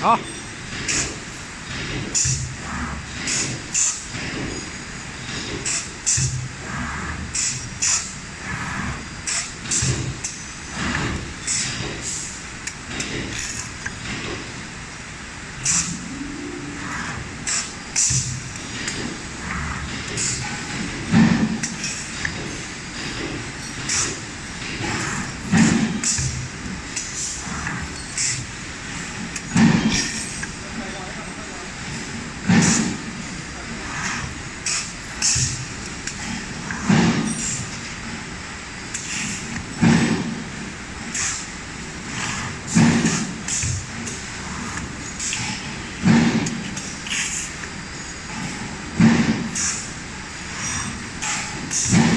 あ。Thanks.